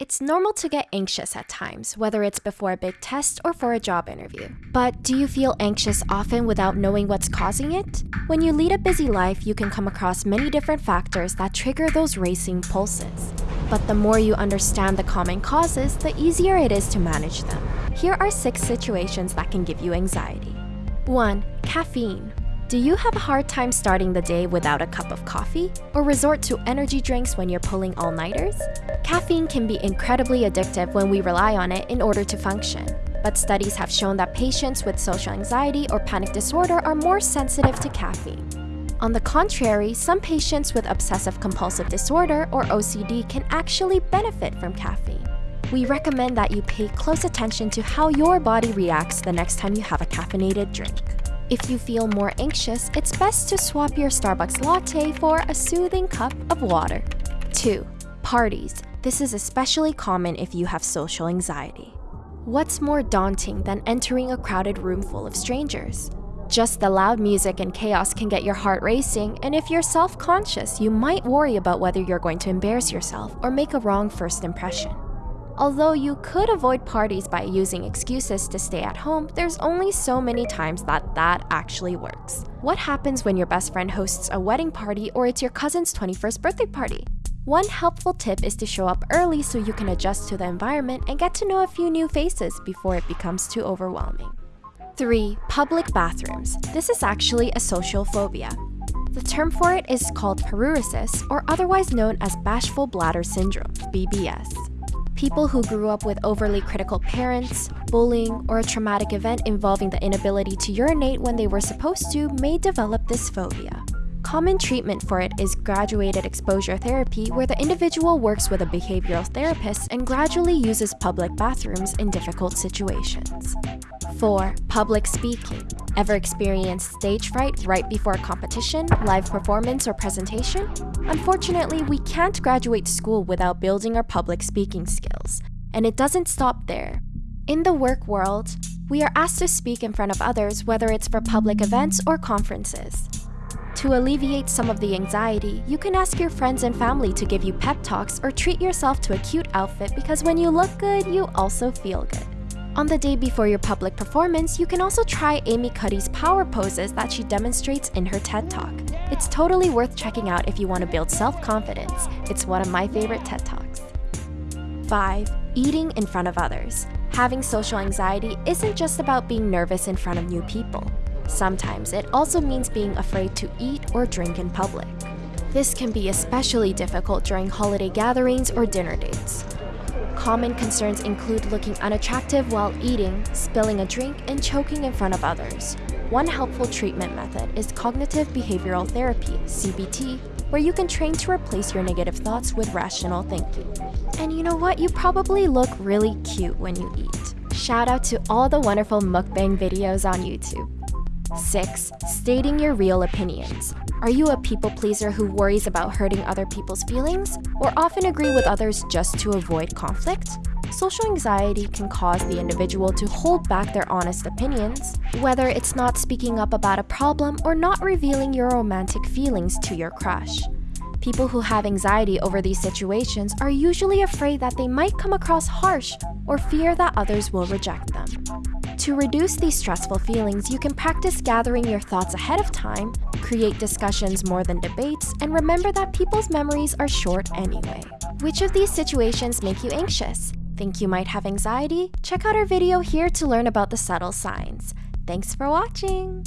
It's normal to get anxious at times, whether it's before a big test or for a job interview. But do you feel anxious often without knowing what's causing it? When you lead a busy life, you can come across many different factors that trigger those racing pulses. But the more you understand the common causes, the easier it is to manage them. Here are six situations that can give you anxiety. 1. Caffeine. Do you have a hard time starting the day without a cup of coffee? Or resort to energy drinks when you're pulling all-nighters? Caffeine can be incredibly addictive when we rely on it in order to function. But studies have shown that patients with social anxiety or panic disorder are more sensitive to caffeine. On the contrary, some patients with obsessive compulsive disorder or OCD can actually benefit from caffeine. We recommend that you pay close attention to how your body reacts the next time you have a caffeinated drink. If you feel more anxious, it's best to swap your Starbucks latte for a soothing cup of water. 2. Parties. This is especially common if you have social anxiety. What's more daunting than entering a crowded room full of strangers? Just the loud music and chaos can get your heart racing, and if you're self-conscious, you might worry about whether you're going to embarrass yourself or make a wrong first impression. Although you could avoid parties by using excuses to stay at home, there's only so many times that that actually works. What happens when your best friend hosts a wedding party or it's your cousin's 21st birthday party? One helpful tip is to show up early so you can adjust to the environment and get to know a few new faces before it becomes too overwhelming. 3. Public bathrooms. This is actually a social phobia. The term for it is called paruresis, or otherwise known as bashful bladder syndrome, BBS. People who grew up with overly critical parents, bullying, or a traumatic event involving the inability to urinate when they were supposed to may develop this phobia. Common treatment for it is graduated exposure therapy where the individual works with a behavioral therapist and gradually uses public bathrooms in difficult situations. 4. Public speaking. Ever experienced stage fright right before a competition, live performance, or presentation? Unfortunately, we can't graduate school without building our public speaking skills. And it doesn't stop there. In the work world, we are asked to speak in front of others whether it's for public events or conferences. To alleviate some of the anxiety, you can ask your friends and family to give you pep talks or treat yourself to a cute outfit because when you look good, you also feel good. On the day before your public performance, you can also try Amy Cuddy's power poses that she demonstrates in her TED Talk. It's totally worth checking out if you want to build self-confidence. It's one of my favorite TED Talks. 5. Eating in front of others. Having social anxiety isn't just about being nervous in front of new people. Sometimes it also means being afraid to eat or drink in public. This can be especially difficult during holiday gatherings or dinner dates. Common concerns include looking unattractive while eating, spilling a drink, and choking in front of others. One helpful treatment method is cognitive behavioral therapy, CBT, where you can train to replace your negative thoughts with rational thinking. And you know what? You probably look really cute when you eat. Shout out to all the wonderful mukbang videos on YouTube. 6. Stating your real opinions. Are you a people pleaser who worries about hurting other people's feelings, or often agree with others just to avoid conflict? Social anxiety can cause the individual to hold back their honest opinions, whether it's not speaking up about a problem or not revealing your romantic feelings to your crush. People who have anxiety over these situations are usually afraid that they might come across harsh or fear that others will reject them. To reduce these stressful feelings, you can practice gathering your thoughts ahead of time, create discussions more than debates, and remember that people's memories are short anyway. Which of these situations make you anxious? Think you might have anxiety? Check out our video here to learn about the subtle signs. Thanks for watching!